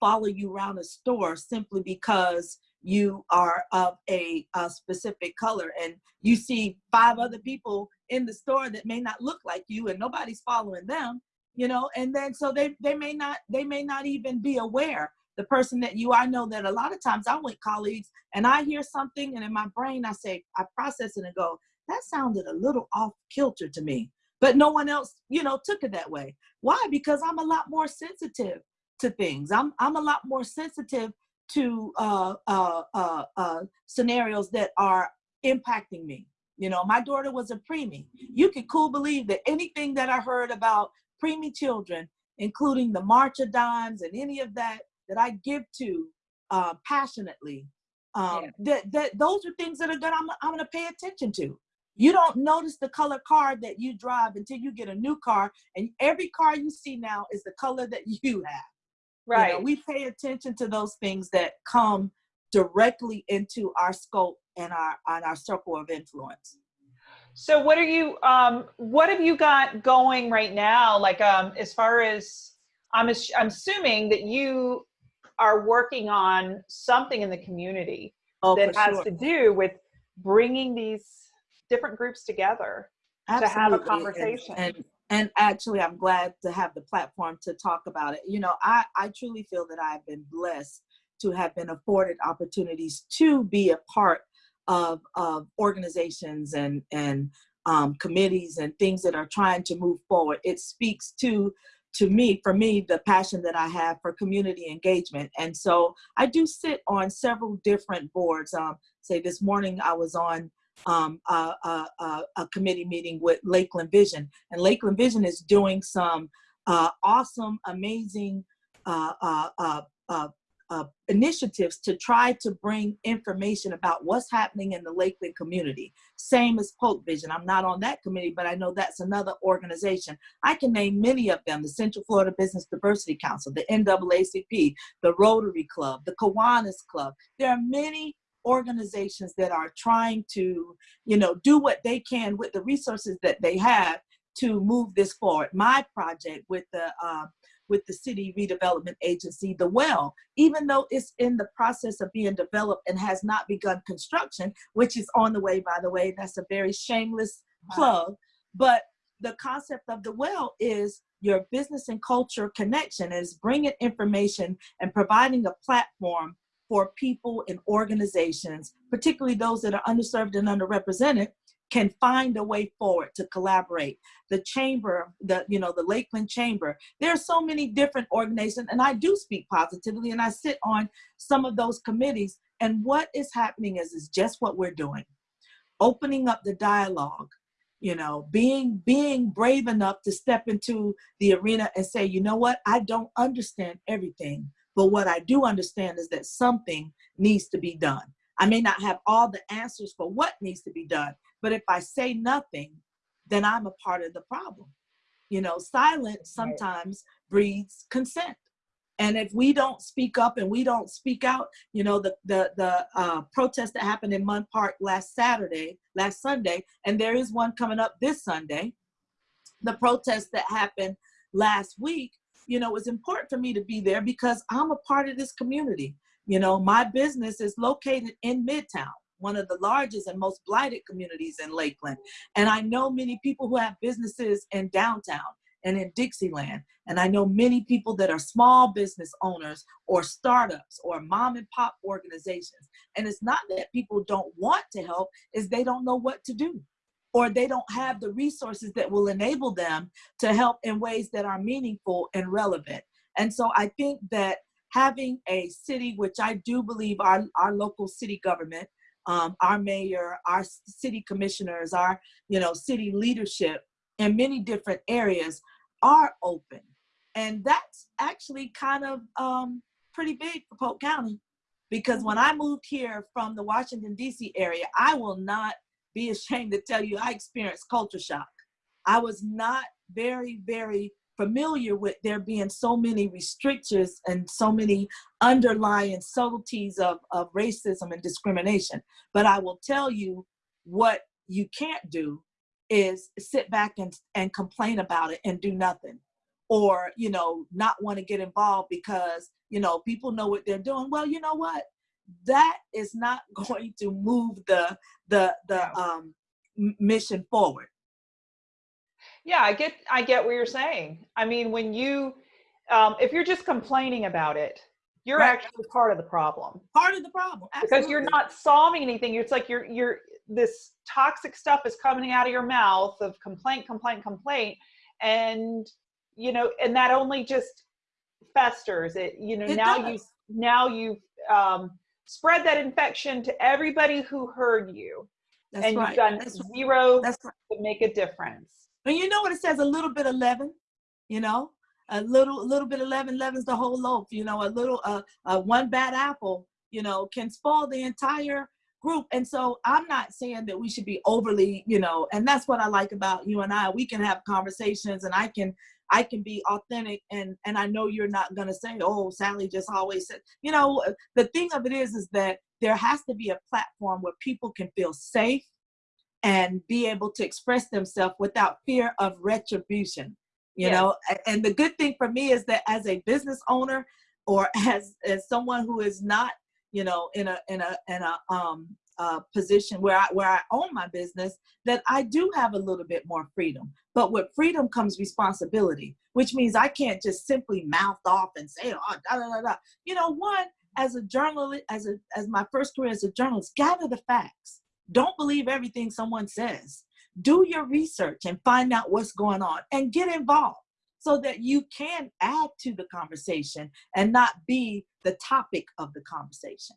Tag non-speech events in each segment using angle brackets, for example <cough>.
follow you around a store simply because you are of a, a, specific color. And you see five other people in the store that may not look like you and nobody's following them you know and then so they they may not they may not even be aware. The person that you i know that a lot of times i with colleagues and i hear something and in my brain i say i process it and go that sounded a little off kilter to me. But no one else you know took it that way. Why? Because i'm a lot more sensitive to things i'm i'm a lot more sensitive to uh, uh, uh, uh, scenarios that are impacting me. You know, my daughter was a preemie. You could cool believe that anything that I heard about preemie children, including the March of Dimes and any of that that I give to uh, passionately, um, yeah. that, that those are things that are good I'm, I'm gonna pay attention to. You don't notice the color car that you drive until you get a new car, and every car you see now is the color that <laughs> you have. Right. You know, we pay attention to those things that come directly into our scope and our on our circle of influence. So what are you um what have you got going right now like um as far as I'm I'm assuming that you are working on something in the community oh, that has sure. to do with bringing these different groups together Absolutely. to have a conversation. And, and, and actually i'm glad to have the platform to talk about it. You know i i truly feel that i've been blessed to have been afforded opportunities to be a part of of organizations and and um, committees and things that are trying to move forward. It speaks to to me for me the passion that i have for community engagement. And so i do sit on several different boards. Um, say this morning i was on um, a, a, a, committee meeting with Lakeland Vision. And Lakeland Vision is doing some uh, awesome, amazing uh, uh, uh, uh, uh initiatives to try to bring information about what's happening in the Lakeland community. Same as Polk Vision. I'm not on that committee, but I know that's another organization. I can name many of them, the Central Florida Business Diversity Council, the NAACP, the Rotary Club, the Kiwanis Club. There are many organizations that are trying to, you know, do what they can with the resources that they have to move this forward. My project with the uh, with the city redevelopment agency, the well, even though it's in the process of being developed and has not begun construction, which is on the way, by the way, that's a very shameless plug. But the concept of the well is your business and culture connection is bringing information and providing a platform for people and organizations, particularly those that are underserved and underrepresented, can find a way forward to collaborate. The chamber, the you know the Lakeland Chamber. There are so many different organizations, and I do speak positively, and I sit on some of those committees. And what is happening is is just what we're doing, opening up the dialogue. You know, being being brave enough to step into the arena and say, you know what, I don't understand everything, but what I do understand is that something needs to be done. I may not have all the answers for what needs to be done, but if I say nothing, then I'm a part of the problem. You know, silence sometimes breeds consent. And if we don't speak up and we don't speak out, you know, the the the uh, protest that happened in Munn Park last Saturday, last Sunday, and there is one coming up this Sunday. The protest that happened last week you know, it's important for me to be there because I'm a part of this community. You know, my business is located in Midtown, one of the largest and most blighted communities in Lakeland. And I know many people who have businesses in downtown and in Dixieland. And I know many people that are small business owners or startups or mom and pop organizations. And it's not that people don't want to help, is they don't know what to do or they don't have the resources that will enable them to help in ways that are meaningful and relevant. And so I think that having a city, which I do believe our, our local city government, um, our mayor, our city commissioners, our you know city leadership in many different areas are open. And that's actually kind of um, pretty big for Polk County because when I moved here from the Washington DC area, I will not be ashamed to tell you I experienced culture shock. I was not very, very familiar with there being so many restrictions and so many underlying subtleties of, of racism and discrimination. But I will tell you what you can't do is sit back and, and complain about it and do nothing or you know not want to get involved because you know people know what they're doing well you know what that is not <laughs> going to move the the the um mission forward yeah i get i get what you're saying i mean when you um if you're just complaining about it you're right. actually part of the problem part of the problem Absolutely. because you're not solving anything it's like you're you're this toxic stuff is coming out of your mouth of complaint complaint complaint and you know and that only just festers it you know it now does. you now you've um, spread that infection to everybody who heard you. That's and right. you've done That's zero That's right. to make a difference. And you know what it says? A little bit of leaven you know? A little a little bit of leaven leavens the whole loaf you know? A little uh, uh one bad apple you know can spoil the entire group. And so i'm not saying that we should be overly you know and that's what i like about you and i. We can have conversations and i can i can be authentic and and i know you're not going to say oh sally just always said you know the thing of it is is that there has to be a platform where people can feel safe and be able to express themselves without fear of retribution you Yes. know and the good thing for me is that as a business owner or <laughs> as as someone who is not you know in a in a in a um uh position where i where i own my business that i do have a little bit more freedom but with freedom comes responsibility which means i can't just simply mouth off and say oh da, da, da, da. you know one as a journalist as a as my first career as a journalist gather the facts don't believe everything someone says do your research and find out what's going on and get involved so that you can add to the conversation and not be the topic of the conversation.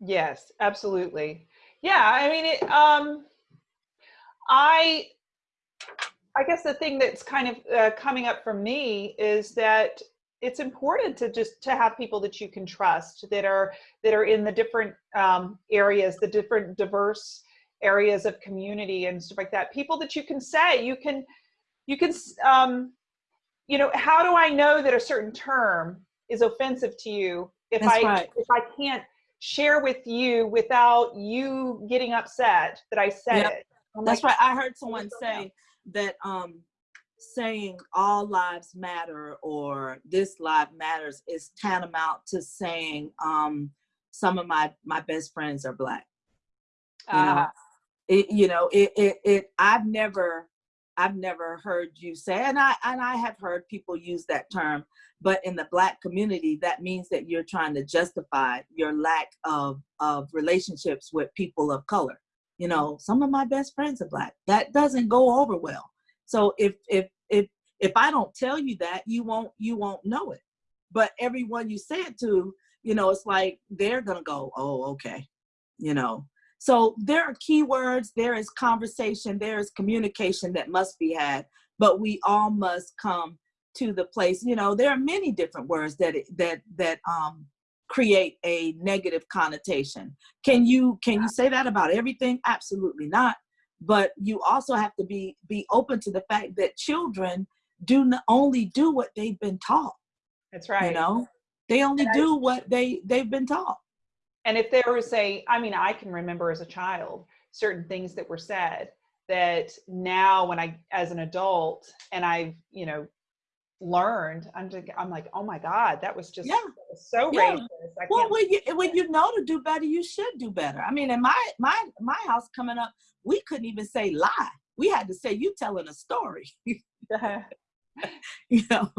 Yes, absolutely. Yeah, I mean, it, um, I, I guess the thing that's kind of uh, coming up for me is that it's important to just to have people that you can trust that are that are in the different um, areas, the different diverse areas of community and stuff like that. People that you can say you can, you can, um, you know, how do I know that a certain term is offensive to you if That's I right. if I can't share with you without you getting upset that I said Yep. it. I'm That's like, right. I heard someone say that um saying all lives matter or this life matters is tantamount to saying um some of my my best friends are black. You know, ah, it you know it it, it i've never i've never heard you say and i and i have heard people use that term but in the black community that means that you're trying to justify your lack of of relationships with people of color. You know some of my best friends are black. That doesn't go over well. So if if if if i don't tell you that you won't you won't know it. But everyone you say it to you know it's like they're gonna go oh okay you know so there are keywords, there is conversation, there is communication that must be had, but we all must come to the place. You know, there are many different words that that that um, create a negative connotation. Can you can you say that about everything? Absolutely not. But you also have to be be open to the fact that children do not only do what they've been taught. that's right. You know, they only I- do what they they've been taught. And if there was a, I mean, I can remember as a child certain things that were said that now when I, as an adult, and I've, you know, learned, I'm just, I'm like, oh my God, that was just Yeah. was so Yeah. racist. I Well, when you when you know to do better, you should do better. I mean, in my my my house coming up, we couldn't even say lie. We had to say you telling a story. <laughs> <laughs> you know,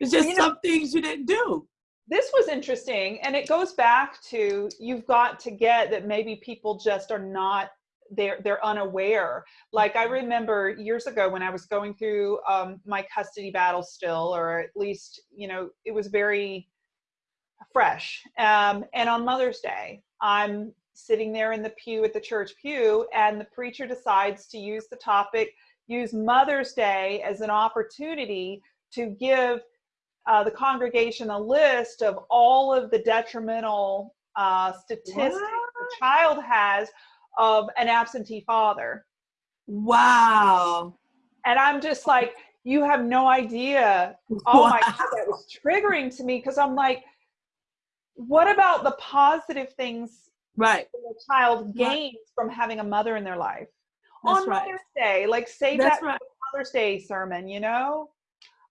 it's just You know- some things you didn't do. This was interesting and it goes back to you've got to get that maybe people just are not they're they're unaware. Like i remember years ago when i was going through um, my custody battle still or at least you know it was very fresh. Um, and on mother's day i'm sitting there in the pew at the church pew and the preacher decides to use the topic use mother's day as an opportunity to give uh, the congregation a list of all of the detrimental uh, statistics the child has of an absentee father. Wow. And I'm just like, you have no idea. <laughs> Oh my God, that was triggering to me because I'm like, what about the positive things Right. the child Right. gains from having a mother in their life? That's On right. Mother's Day, like save That's that right. Mother's Day sermon, you know?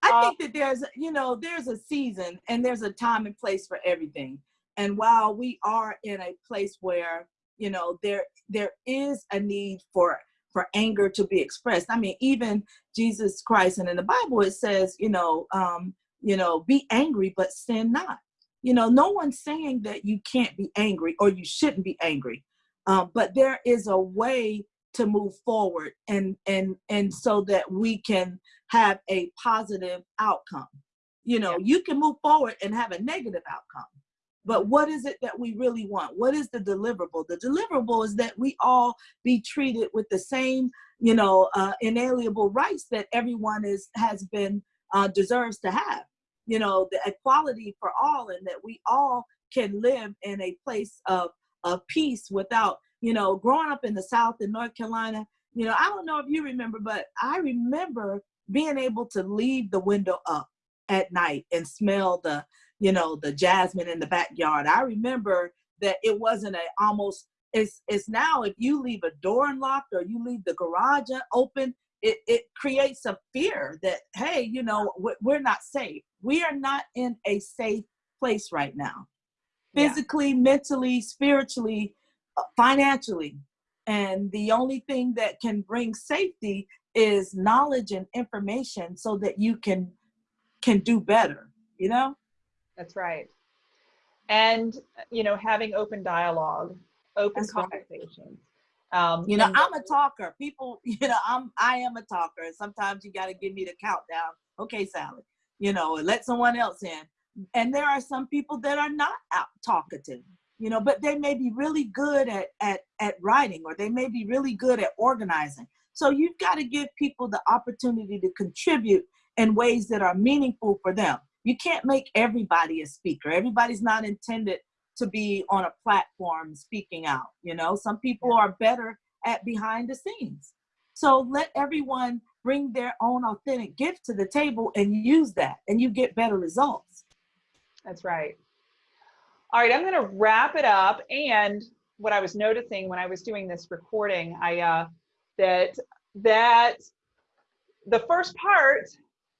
I Uh, think that there's, you know, there's a season and there's a time and place for everything. And while we are in a place where, you know, there there is a need for for anger to be expressed. I mean, even Jesus Christ and in the Bible it says, you know, um, you know, be angry but sin not. You know, no one's saying that you can't be angry or you shouldn't be angry. Um, but there is a way to move forward and and and so that we can have a positive outcome. You know you can move forward and have a negative outcome but what is it that we really want? What is the deliverable? The deliverable is that we all be treated with the same you know uh, inalienable rights that everyone is has been uh, deserves to have. You know the equality for all and that we all can live in a place of of peace without you know, growing up in the South in North Carolina, you know, I don't know if you remember, but I remember being able to leave the window up at night and smell the, you know, the jasmine in the backyard. I remember that it wasn't a almost it's it's now if you leave a door unlocked or you leave the garage open, it, it creates a fear that hey, you know, we're not safe. We are not in a safe place right now. Physically, yeah. mentally, spiritually, financially. And the only thing that can bring safety is knowledge and information so that you can can do better, you know? That's right. And you know, having open dialogue, open That's conversations. Right. Um, you know, I'm a talker. People, <laughs> you know, I'm I am a talker. And sometimes you got to give me the countdown. Okay, Sally. You know, let someone else in. And there are some people that are not out talkative you know but they may be really good at at at writing or they may be really good at organizing. So you've got to give people the opportunity to contribute in ways that are meaningful for them. You can't make everybody a speaker. Everybody's not intended to be on a platform speaking out you know? Some people are better at behind the scenes. So let everyone bring their own authentic gift to the table and use that and you get better results. That's right all right, I'm going to wrap it up. And what I was noticing when I was doing this recording, I uh, that that the first part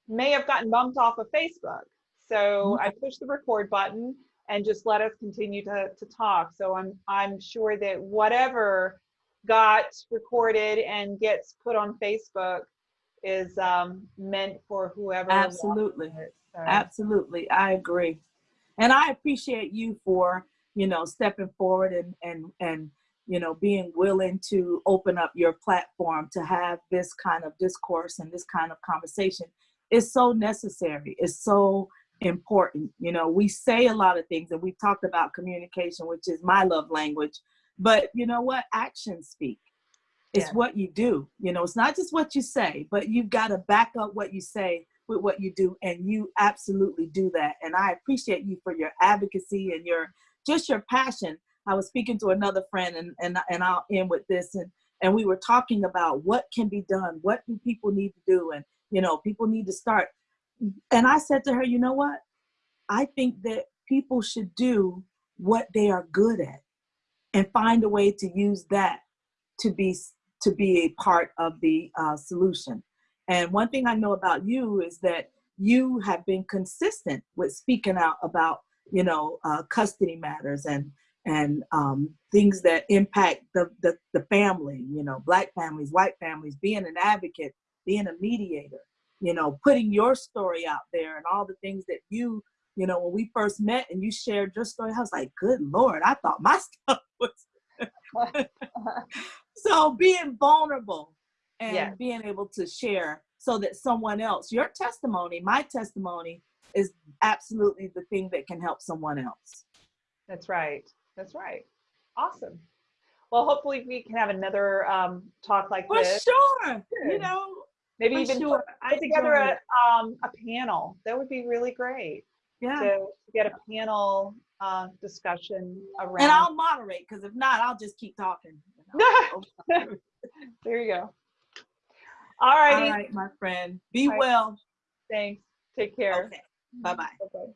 may have gotten bumped off of Facebook. So I pushed the record button and just let us continue to, to talk. So I'm I'm sure that whatever got recorded and gets put on Facebook is um, meant for whoever. Absolutely. So. Absolutely. I agree and I appreciate you for you know stepping forward and and and you know being willing to open up your platform to have this kind of discourse and this kind of conversation. Is so necessary. It's so important. You know we say a lot of things and we've talked about communication which is my love language but you know what? Actions speak. It's yeah. what you do. You know it's not just what you say but you've got to back up what you say with what you do and you absolutely do that. And i appreciate you for your advocacy and your just your passion. I was speaking to another friend and and, and i'll end with this and and we were talking about what can be done what do people need to do and you know people need to start. And i said to her you know what? I think that people should do what they are good at and find a way to use that to be to be a part of the uh, solution and one thing I know about you is that you have been consistent with speaking out about, you know, uh, custody matters and and um, things that impact the, the, the family, you know, black families, white families, being an advocate, being a mediator, you know, putting your story out there and all the things that you, you know, when we first met and you shared your story, I was like, good Lord, I thought my <laughs> stuff was. <laughs> so being vulnerable and being able to share so that someone else, your testimony, my testimony, is absolutely the thing that can help someone else. That's right. That's right. Awesome. Well, hopefully we can have another um, talk like For this. sure. Good. You know, maybe even sure. put, put together a, um, a panel. That would be really great. Yeah. To, get a panel uh, discussion around. And I'll moderate because if not, I'll just keep talking. <laughs> there you go. All righty. All right, my friend. Be well. Thanks. Take care. Okay. Bye-bye. Bye-bye.